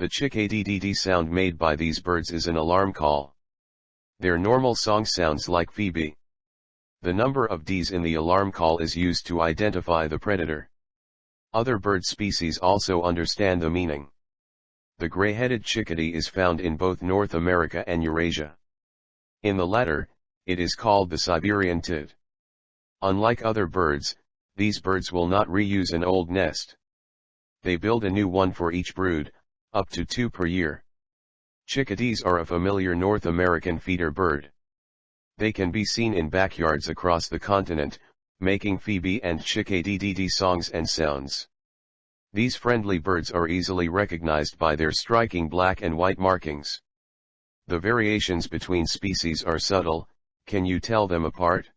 The chick-a-dee-dee sound made by these birds is an alarm call. Their normal song sounds like Phoebe. The number of Ds in the alarm call is used to identify the predator. Other bird species also understand the meaning. The gray-headed chickadee is found in both North America and Eurasia. In the latter, it is called the Siberian tit. Unlike other birds, these birds will not reuse an old nest. They build a new one for each brood, up to two per year. Chickadees are a familiar North American feeder bird. They can be seen in backyards across the continent, making Phoebe and chick-a-dee-dee songs and sounds. These friendly birds are easily recognized by their striking black and white markings. The variations between species are subtle, can you tell them apart?